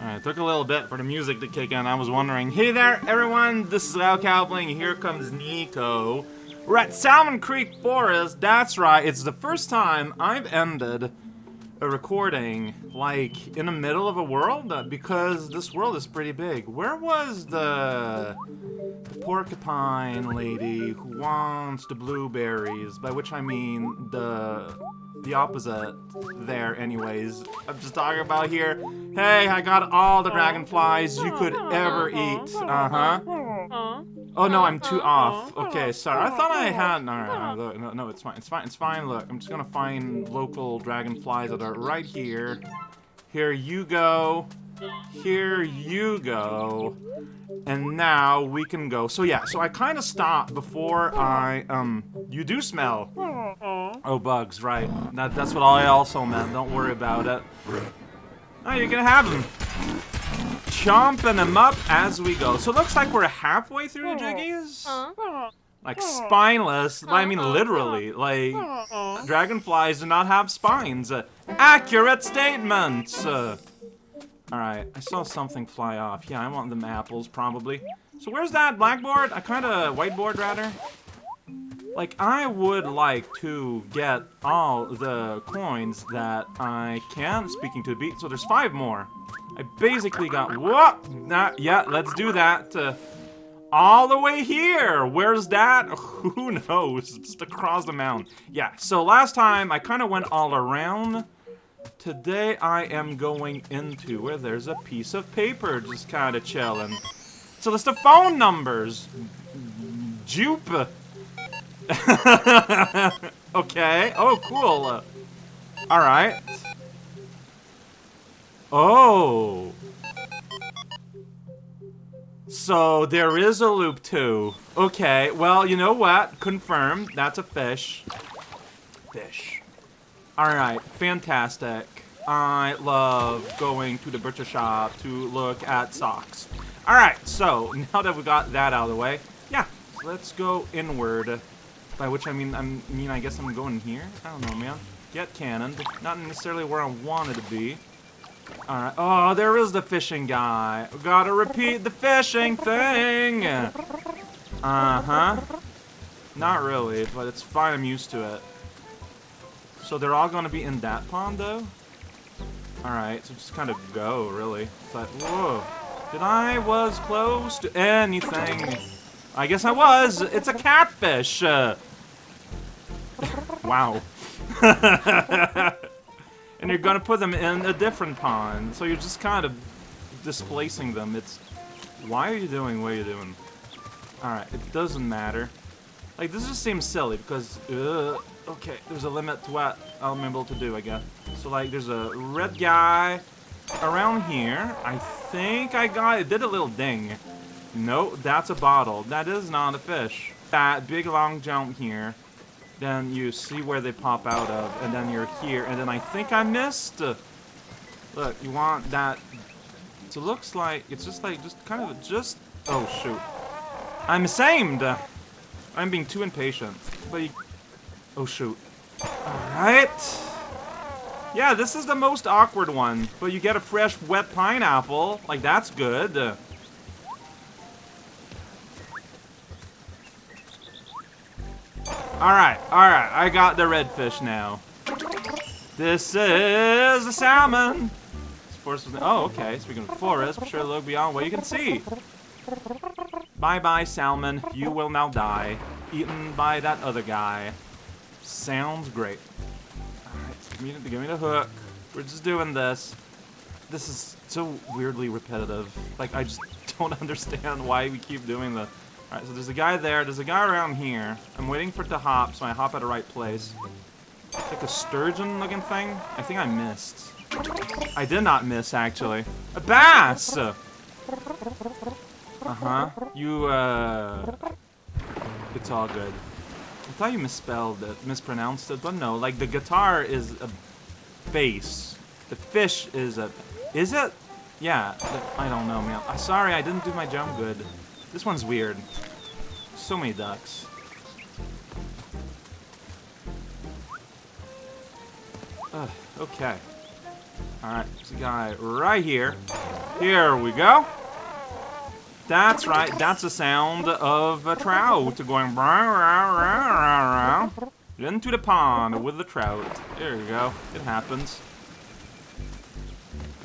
Alright, took a little bit for the music to kick in. I was wondering, hey there, everyone, this is Al Cowbling, and here comes Niko. We're at Salmon Creek Forest, that's right, it's the first time I've ended a recording, like, in the middle of a world, uh, because this world is pretty big. Where was the, the porcupine lady who wants the blueberries, by which I mean the the opposite there anyways. I'm just talking about here. Hey, I got all the dragonflies you could ever eat. Uh-huh. Oh no, I'm too off. Okay, sorry. I thought I had. No, no, no, no, it's fine. It's fine. It's fine. Look, I'm just gonna find local dragonflies that are right here. Here you go. Here you go. And now we can go. So yeah, so I kind of stopped before I, um, you do smell. Oh, bugs, right. That, that's what I also meant. Don't worry about it. Oh, you're gonna have them. Chomping them up as we go. So it looks like we're halfway through the Jiggies. Like spineless, I mean literally. Like, dragonflies do not have spines. Uh, accurate statement! Alright, I saw something fly off. Yeah, I want them apples, probably. So where's that blackboard? I kinda... whiteboard, rather? Like, I would like to get all the coins that I can, speaking to the beat, so there's five more. I basically got... What? Nah, yeah, let's do that. Uh, all the way here! Where's that? Who knows? Just across the mountain. Yeah, so last time I kind of went all around Today I am going into where there's a piece of paper just kind of chilling. So list of phone numbers. Jupe. okay. Oh, cool. Alright. Oh. So, there is a loop too. Okay, well, you know what? Confirmed. That's a fish. Fish. Alright, fantastic. I love going to the butcher shop to look at socks. Alright, so now that we got that out of the way, yeah, let's go inward. By which I mean, I mean, I guess I'm going here? I don't know, man. Get cannoned. Not necessarily where I wanted to be. Alright. Oh, there is the fishing guy. Gotta repeat the fishing thing! Uh-huh. Not really, but it's fine. I'm used to it. So they're all gonna be in that pond, though? Alright, so just kind of go, really. But, whoa. Did I was close to anything? I guess I was! It's a catfish! Uh, wow. and you're gonna put them in a different pond, so you're just kind of displacing them. It's... Why are you doing what you're doing? Alright, it doesn't matter. Like, this just seems silly, because... Uh, okay, there's a limit to what I'm able to do, I guess. So, like, there's a red guy around here. I think I got it. did a little ding. No, that's a bottle. That is not a fish. That big long jump here. Then you see where they pop out of, and then you're here, and then I think I missed. Look, you want that. So it looks like it's just like just kind of just. Oh shoot! I'm ashamed. I'm being too impatient. But you, Oh, shoot. Alright. Yeah, this is the most awkward one. But you get a fresh, wet pineapple. Like, that's good. Alright, alright. I got the redfish now. This is a salmon. This Forest oh, okay. Speaking of forest, be sure look beyond what you can see. Bye-bye, salmon. You will now die. Eaten by that other guy. Sounds great. Alright, give me, give me the hook. We're just doing this. This is so weirdly repetitive. Like, I just don't understand why we keep doing this. Alright, so there's a guy there. There's a guy around here. I'm waiting for it to hop, so I hop at the right place. It's like a sturgeon-looking thing. I think I missed. I did not miss, actually. A bass! Uh-huh. You, uh... It's all good. I thought you misspelled it, mispronounced it, but no, like the guitar is a bass. The fish is a... Is it? Yeah, I don't know, man. Sorry, I didn't do my jump good. This one's weird. So many ducks. Ugh, okay. Alright, there's a guy right here. Here we go. That's right, that's the sound of a trout going into the pond with the trout. There you go, it happens.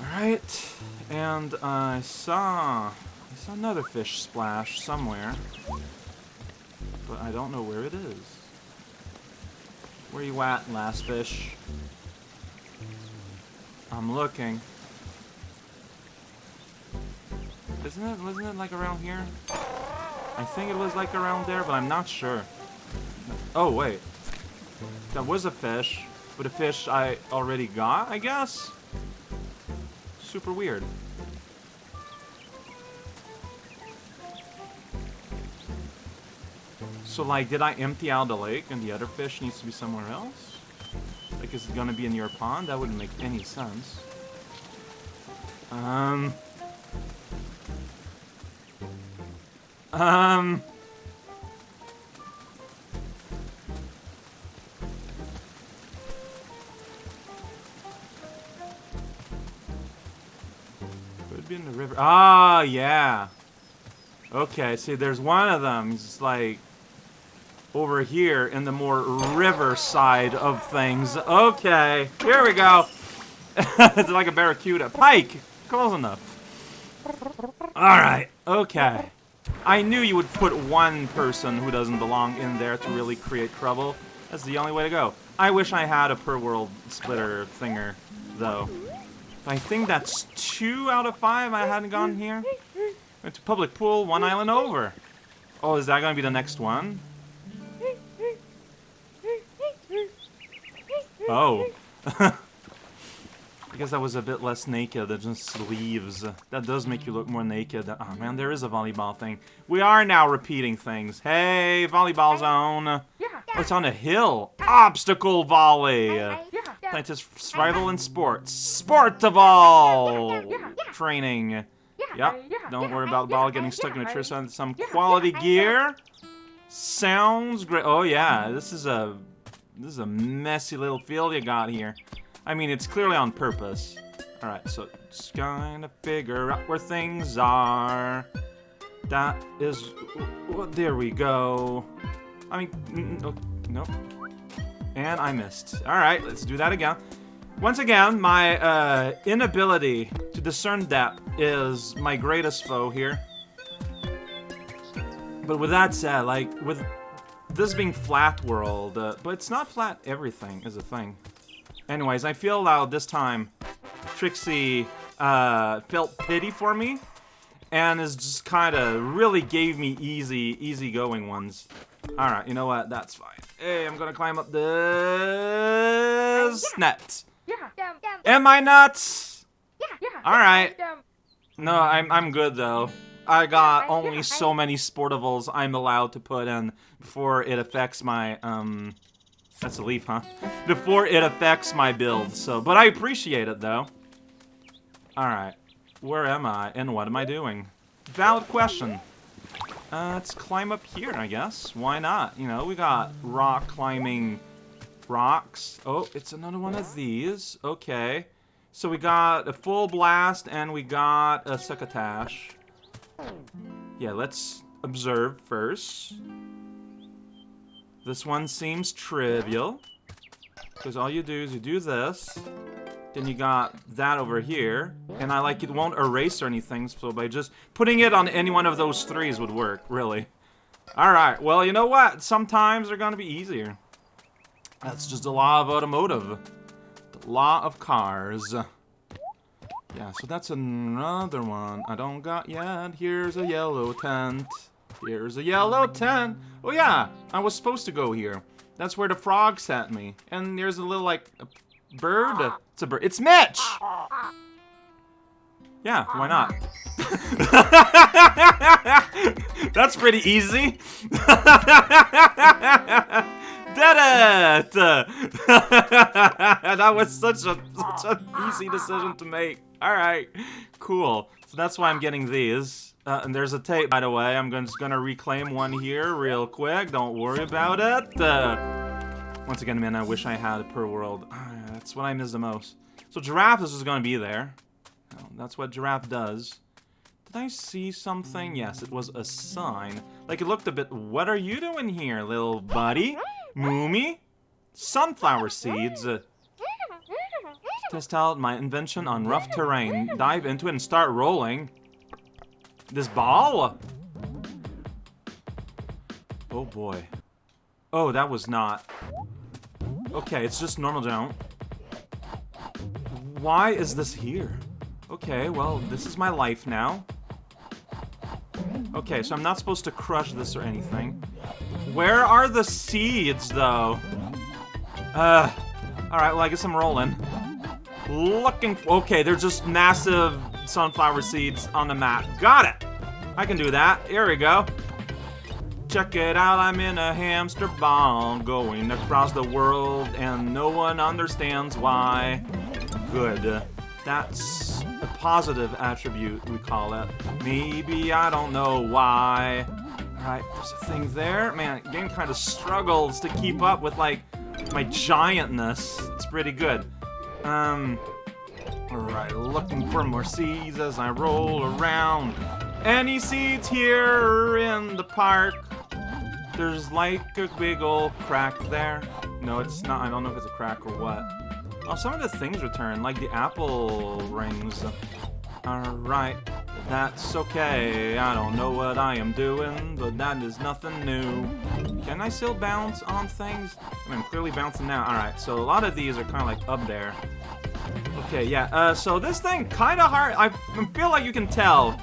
Alright, and I saw, I saw another fish splash somewhere, but I don't know where it is. Where you at, last fish? I'm looking. Isn't it, wasn't it like around here? I think it was like around there, but I'm not sure. Oh, wait. That was a fish, but a fish I already got, I guess? Super weird. So, like, did I empty out the lake and the other fish needs to be somewhere else? Like, is it gonna be in your pond? That wouldn't make any sense. Um... Um... Could be in the river. Ah, yeah. Okay, see, there's one of them. He's like over here in the more river side of things. Okay, here we go. it's like a barracuda. Pike! Close enough. Alright, okay. I knew you would put one person who doesn't belong in there to really create trouble. That's the only way to go. I wish I had a per world splitter thinger, though. I think that's two out of five I hadn't gone here. Went to public pool, one island over. Oh, is that going to be the next one? Oh. I guess that was a bit less naked than just sleeves. That does make you look more naked. Oh man, there is a volleyball thing. We are now repeating things. Hey, volleyball zone. Oh, it's on a hill. Obstacle volley. Scientist survival and sports. Sportival training. Yep. Don't worry about the ball getting stuck in a tree. Some quality gear. Sounds great. Oh yeah, this is a this is a messy little field you got here. I mean, it's clearly on purpose. Alright, so kind of figure out where things are. That is... Well, there we go. I mean, no, nope. And I missed. Alright, let's do that again. Once again, my uh, inability to discern depth is my greatest foe here. But with that said, like, with this being flat world, uh, but it's not flat everything is a thing. Anyways, I feel loud this time Trixie uh, felt pity for me and is just kind of really gave me easy, easy going ones. Alright, you know what? That's fine. Hey, I'm gonna climb up this net. Yeah. Am I nuts? Yeah. yeah. Alright. No, I'm, I'm good though. I got only so many sportivables I'm allowed to put in before it affects my, um... That's a leaf, huh? Before it affects my build, so... But I appreciate it, though. Alright. Where am I, and what am I doing? Valid question. Uh, let's climb up here, I guess. Why not? You know, we got rock climbing rocks. Oh, it's another one of these. Okay. So we got a full blast, and we got a succotash. Yeah, let's observe first. This one seems trivial. Because all you do is you do this. Then you got that over here. And I like it won't erase or anything, so by just putting it on any one of those threes would work, really. Alright, well, you know what? Sometimes they're gonna be easier. That's just the law of automotive. The law of cars. Yeah, so that's another one I don't got yet. Here's a yellow tent. Here's a yellow tent. Oh yeah, I was supposed to go here. That's where the frog sent me. And there's a little, like, a bird. It's a bird. It's Mitch! Yeah, why not? That's pretty easy. Did it! that was such a such an easy decision to make. Alright, cool. So that's why I'm getting these. Uh, and there's a tape, by the way. I'm just gonna reclaim one here real quick. Don't worry about it. Uh, once again, man, I wish I had per world. that's what I miss the most. So giraffe is just gonna be there. Well, that's what giraffe does. Did I see something? Yes, it was a sign. Like, it looked a bit... What are you doing here, little buddy? Moomy? Sunflower seeds? Test out my invention on rough terrain. Dive into it and start rolling. This ball? Oh boy. Oh, that was not. Okay, it's just normal jump. Why is this here? Okay, well, this is my life now. Okay, so I'm not supposed to crush this or anything. Where are the seeds, though? Uh, alright, well, I guess I'm rolling. Looking Okay, they're just massive sunflower seeds on the map. Got it! I can do that. Here we go. Check it out, I'm in a hamster ball going across the world and no one understands why. Good. That's a positive attribute, we call it. Maybe, I don't know why. Alright, there's a thing there. Man, game kind of struggles to keep up with, like, my giantness. It's pretty good. Um, alright, looking for more seeds as I roll around. Any seeds here in the park? There's like a big old crack there. No, it's not. I don't know if it's a crack or what. Oh, some of the things return, like the apple rings. Alright, that's okay. I don't know what I am doing, but that is nothing new. Can I still bounce on things? I mean, I'm clearly bouncing now. Alright, so a lot of these are kind of like up there. Okay, yeah, uh, so this thing kind of hard. I feel like you can tell.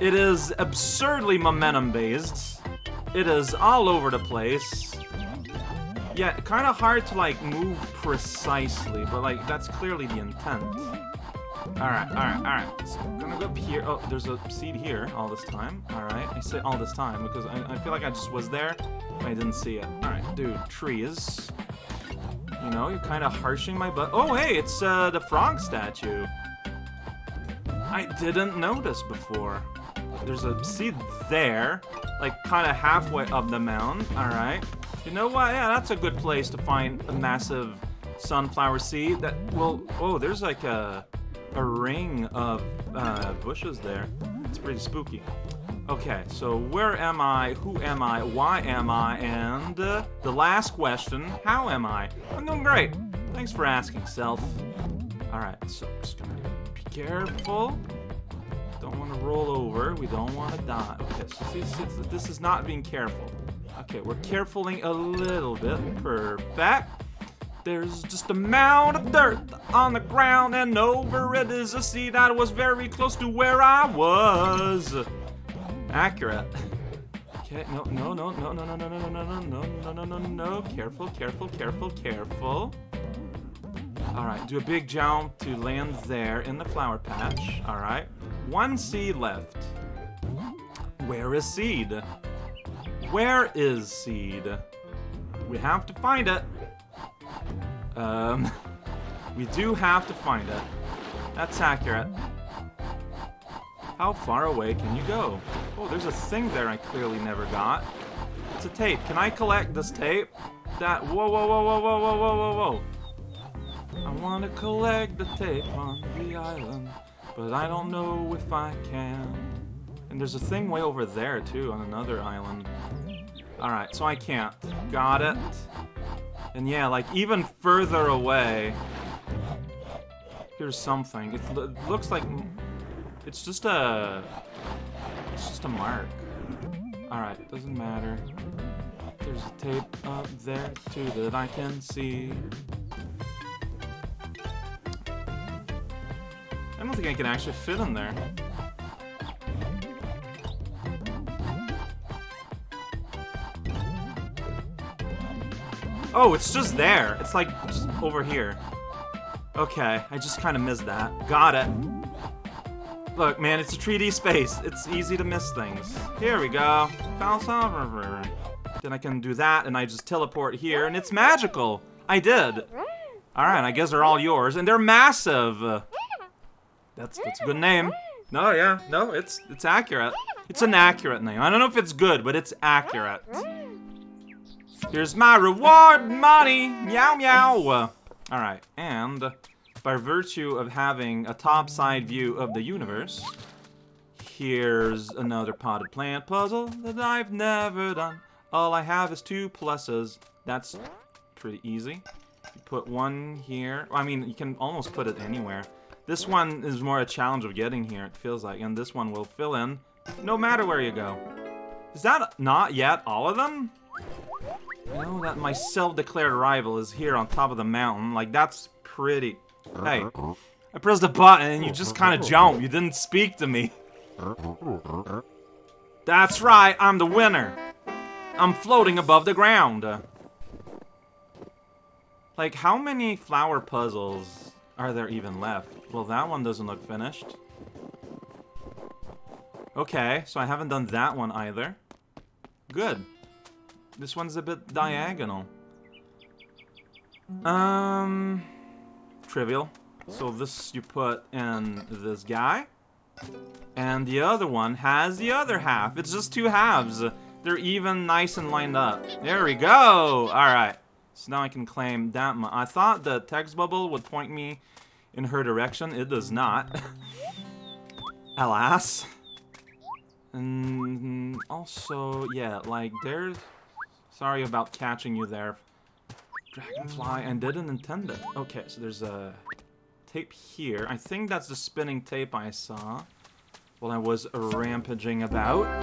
It is absurdly momentum-based. It is all over the place. Yeah, kind of hard to, like, move precisely, but, like, that's clearly the intent. Alright, alright, alright. So I'm gonna go up here. Oh, there's a seed here all this time. Alright, I say all this time because I, I feel like I just was there I didn't see it. Alright, dude, trees. You know, you're kind of harshing my butt. Oh, hey, it's uh, the frog statue. I didn't notice before. There's a seed there like kind of halfway up the mound. All right. You know what? Yeah, that's a good place to find a massive sunflower seed. That well, oh, there's like a a ring of uh, bushes there. It's pretty spooky. Okay, so where am I? Who am I? Why am I? And uh, the last question, how am I? I'm doing great. Thanks for asking, self. All right, so just gonna be careful don't want to roll over. We don't want to die. Okay, so this is not being careful. Okay, we're carefuling a little bit. Perfect. There's just a mound of dirt on the ground, and over it is a seed that was very close to where I was. Accurate. Okay, no, no, no, no, no, no, no, no, no, no, no, no, no, no, no, careful, careful, careful, careful. Alright, do a big jump to land there in the flower patch. Alright. One seed left. Where is seed? Where is seed? We have to find it. Um, we do have to find it. That's accurate. How far away can you go? Oh, there's a thing there I clearly never got. It's a tape. Can I collect this tape? That- whoa, whoa, whoa, whoa, whoa, whoa, whoa, whoa. I wanna collect the tape on the island, but I don't know if I can. And there's a thing way over there, too, on another island. Alright, so I can't. Got it. And yeah, like, even further away... Here's something. It looks like it's just a... It's just a mark. Alright, doesn't matter. There's a tape up there, too, that I can see. I don't think I can actually fit in there. Oh, it's just there. It's like over here. Okay, I just kind of missed that. Got it. Look, man, it's a 3D space. It's easy to miss things. Here we go. Then I can do that, and I just teleport here, and it's magical. I did. Alright, I guess they're all yours, and they're massive. That's that's a good name. No, yeah, no, it's it's accurate. It's an accurate name. I don't know if it's good, but it's accurate. Here's my reward money. Meow meow. All right, and by virtue of having a top-side view of the universe. Here's another potted plant puzzle that I've never done. All I have is two pluses. That's pretty easy. You put one here. I mean, you can almost put it anywhere. This one is more a challenge of getting here, it feels like. And this one will fill in no matter where you go. Is that not yet all of them? You know that my self-declared rival is here on top of the mountain. Like, that's pretty... Hey, I pressed a button and you just kind of jumped. You didn't speak to me. That's right, I'm the winner. I'm floating above the ground. Like, how many flower puzzles are there even left? Well, that one doesn't look finished. Okay, so I haven't done that one either. Good. This one's a bit diagonal. Um, trivial. So this you put in this guy. And the other one has the other half. It's just two halves. They're even nice and lined up. There we go! Alright. So now I can claim that much. I thought the text bubble would point me in her direction. It does not. Alas. And also, yeah, like, there's... Sorry about catching you there. Dragonfly, and didn't intend it. Okay, so there's a tape here. I think that's the spinning tape I saw while I was rampaging about.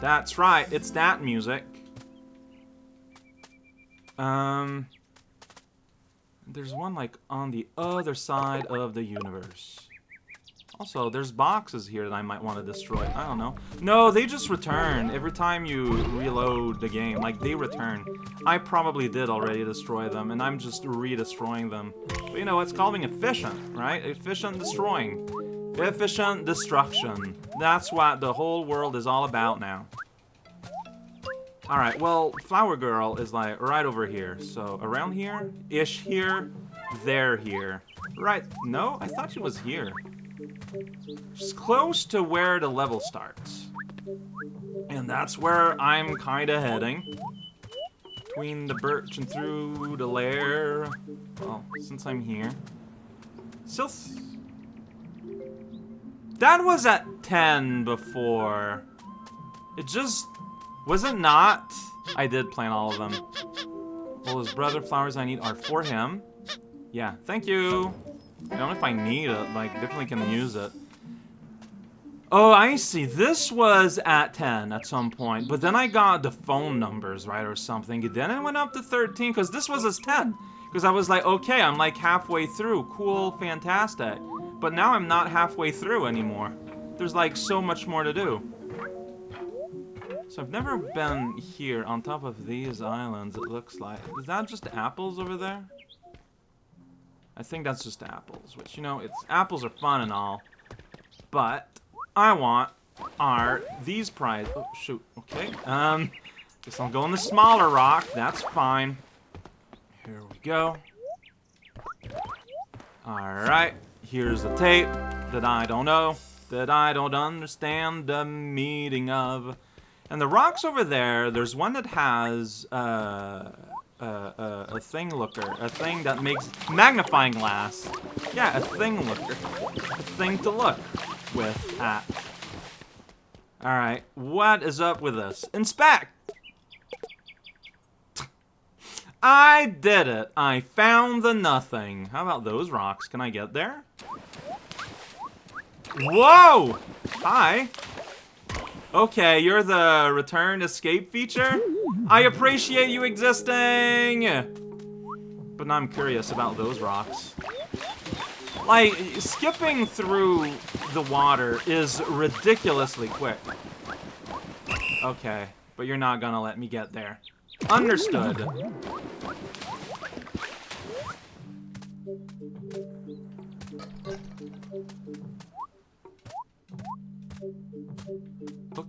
That's right, it's that music. Um, there's one, like, on the other side of the universe. Also, there's boxes here that I might want to destroy. I don't know. No, they just return every time you reload the game. Like, they return. I probably did already destroy them, and I'm just re-destroying them. But you know, it's called being efficient, right? Efficient destroying. Efficient destruction. That's what the whole world is all about now. Alright, well, Flower Girl is like right over here. So, around here? Ish here. There here. Right. No? I thought she was here. She's close to where the level starts. And that's where I'm kind of heading. Between the birch and through the lair. Well, since I'm here. Still... That was at 10 before. It just... Was it not? I did plant all of them. Well, his brother flowers I need are for him. Yeah, thank you. I don't know if I need it, like, definitely can use it. Oh, I see. This was at 10 at some point, but then I got the phone numbers, right, or something. Then it went up to 13, because this was as 10. Because I was like, okay, I'm like halfway through. Cool, fantastic. But now I'm not halfway through anymore. There's like so much more to do. So I've never been here on top of these islands, it looks like. Is that just apples over there? I think that's just apples, which, you know, it's apples are fun and all, but I want are these prize. Oh, shoot. Okay. Um, guess I'll go in the smaller rock. That's fine. Here we go. Alright. Here's the tape that I don't know, that I don't understand the meaning of. And the rocks over there, there's one that has, uh, uh, a thing looker, a thing that makes magnifying glass. Yeah, a thing looker, a thing to look with at. Alright, what is up with this? Inspect! I did it! I found the nothing. How about those rocks? Can I get there? Whoa! Hi! Okay, you're the return escape feature? I appreciate you existing! But now I'm curious about those rocks. Like, skipping through the water is ridiculously quick. Okay, but you're not gonna let me get there. Understood.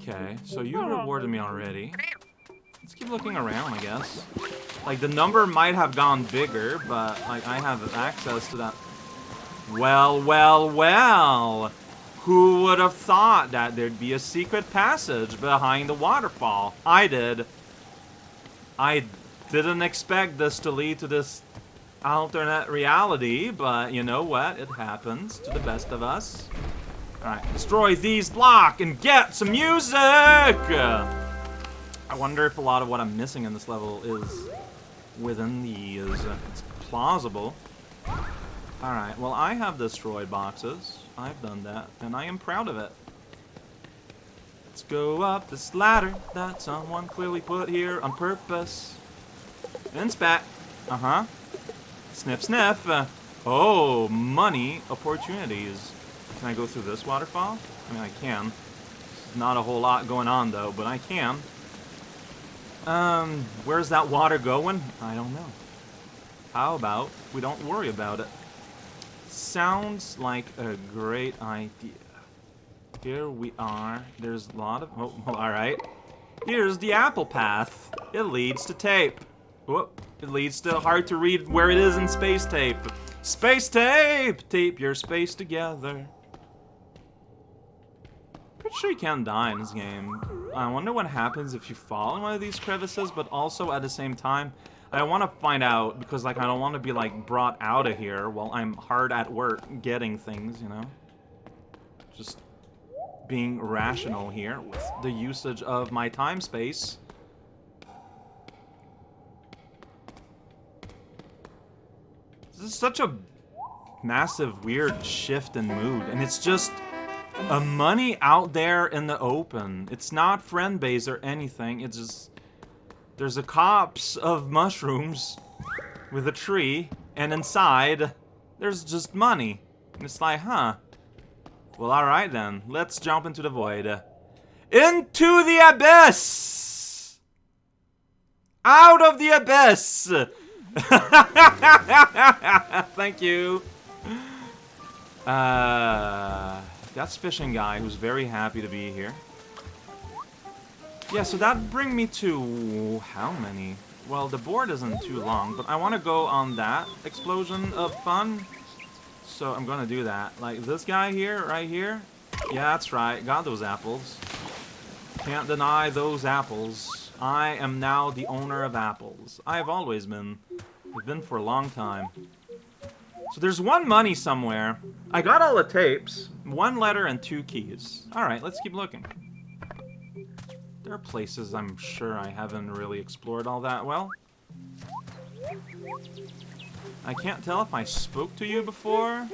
Okay, so you rewarded me already. Let's keep looking around, I guess. Like, the number might have gone bigger, but, like, I have access to that. Well, well, well! Who would have thought that there'd be a secret passage behind the waterfall? I did. I didn't expect this to lead to this alternate reality, but you know what? It happens to the best of us. Alright, destroy these block and get some music! I wonder if a lot of what I'm missing in this level is within these. It's plausible. Alright, well I have destroyed boxes. I've done that, and I am proud of it. Let's go up this ladder that someone clearly put here on purpose. And spat. Uh-huh. Sniff, sniff. Uh, oh, money opportunities. Can I go through this waterfall? I mean, I can. Not a whole lot going on, though, but I can. Um, where's that water going? I don't know. How about we don't worry about it? Sounds like a great idea. Here we are. There's a lot of... Oh, alright. Here's the apple path. It leads to tape. Whoop. It leads to hard to read where it is in space tape. Space tape! Tape your space together. Sure you can't die in this game. I wonder what happens if you fall in one of these crevices, but also at the same time, I want to find out, because like I don't want to be like brought out of here while I'm hard at work getting things, you know? Just being rational here with the usage of my time space. This is such a massive, weird shift in mood, and it's just a money out there in the open. It's not friend base or anything. It's just there's a copse of mushrooms with a tree, and inside there's just money. And it's like, huh? Well, alright then. Let's jump into the void. Into the abyss! Out of the abyss! Thank you. Uh, that's Fishing Guy, who's very happy to be here. Yeah, so that bring me to... how many? Well, the board isn't too long, but I want to go on that explosion of fun. So I'm gonna do that. Like, this guy here, right here. Yeah, that's right. Got those apples. Can't deny those apples. I am now the owner of apples. I've always been. I've been for a long time. So there's one money somewhere. I got all the tapes. One letter and two keys. Alright, let's keep looking. There are places I'm sure I haven't really explored all that well. I can't tell if I spoke to you before.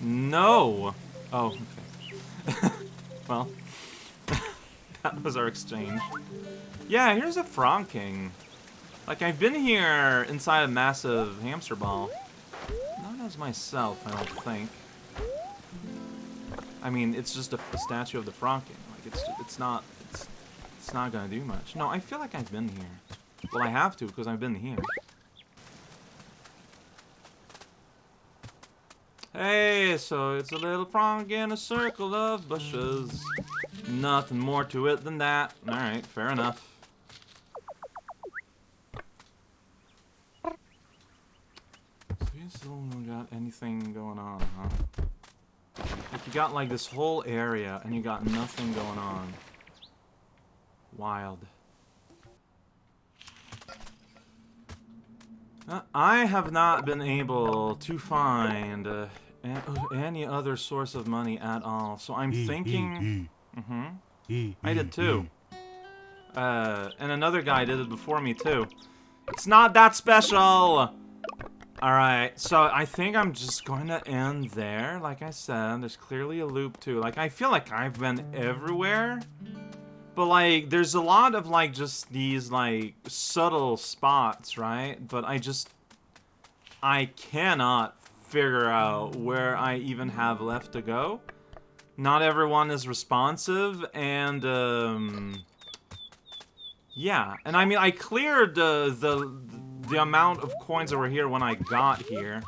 No. Oh, okay. well, that was our exchange. Yeah, here's a Franking. Like, I've been here inside a massive hamster ball. Myself, I don't think. I mean, it's just a, a statue of the Franking. Like, it's it's not it's it's not gonna do much. No, I feel like I've been here. Well, I have to because I've been here. Hey, so it's a little frog in a circle of bushes. Nothing more to it than that. Alright, fair enough. So you still got anything going on, huh? Like you got like this whole area and you got nothing going on. Wild. Uh, I have not been able to find uh, any other source of money at all. So I'm thinking... Mm-hmm. I did too. Uh, and another guy did it before me too. It's not that special! Alright, so I think I'm just going to end there. Like I said, there's clearly a loop too. Like, I feel like I've been everywhere. But, like, there's a lot of, like, just these, like, subtle spots, right? But I just... I cannot figure out where I even have left to go. Not everyone is responsive, and, um... Yeah, and I mean, I cleared the, the, the amount of coins that were here when I got here.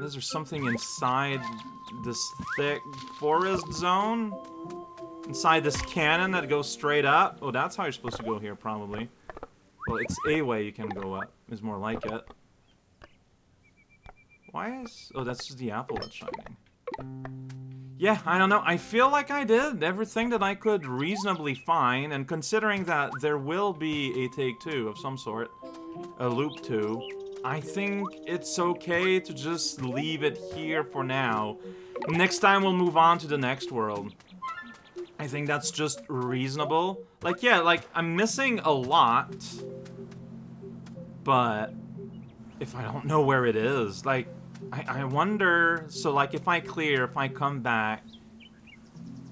Is there something inside this thick forest zone? Inside this cannon that goes straight up? Oh, that's how you're supposed to go here, probably. Well, it's a way you can go up, is more like it. Why is... Oh, that's just the apple that's shining. Yeah, I don't know. I feel like I did everything that I could reasonably find, and considering that there will be a take two of some sort, a loop two, I think it's okay to just leave it here for now. Next time we'll move on to the next world. I think that's just reasonable. Like, yeah, like, I'm missing a lot. But if I don't know where it is, like, I, I wonder, so like, if I clear, if I come back,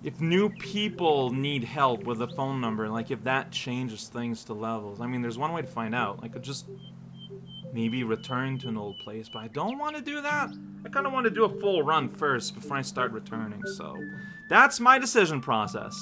if new people need help with a phone number, like, if that changes things to levels. I mean, there's one way to find out. I could just maybe return to an old place, but I don't want to do that. I kind of want to do a full run first before I start returning, so that's my decision process.